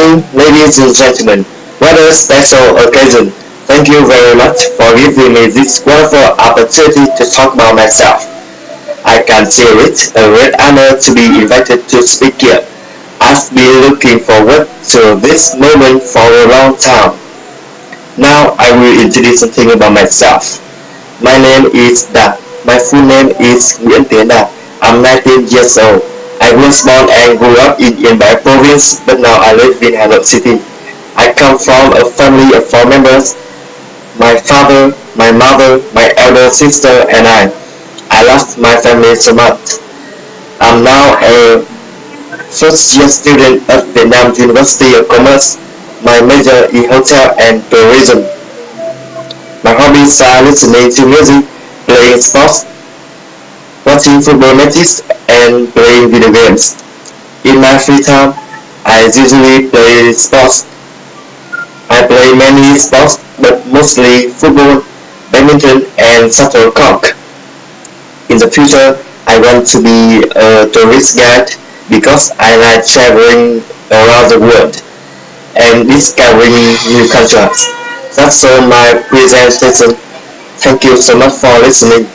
morning, ladies and gentlemen. What a special occasion. Thank you very much for giving me this wonderful opportunity to talk about myself. I consider it a great honor to be invited to speak here. I've been looking forward to this moment for a long time. Now I will introduce something about myself. My name is Da. My full name is Nguyễn Tiến Đạt. I'm 19 years old. I was born and grew up in Yên Bái province, but now I live in Hà Nội city. I come from a family of four members. My father, my mother, my elder sister, and I. I love my family so much. I'm now a first year student at Vietnam University of Commerce. My major is hotel and tourism. My hobbies are listening to music, playing sports, watching football matches, and playing video games. In my free time, I usually play sports. I play many sports, but mostly football, badminton, and shuttlecock. In the future, I want to be a tourist guide because I like traveling around the world and discovering new cultures. That's all my presentation. Thank you so much for listening.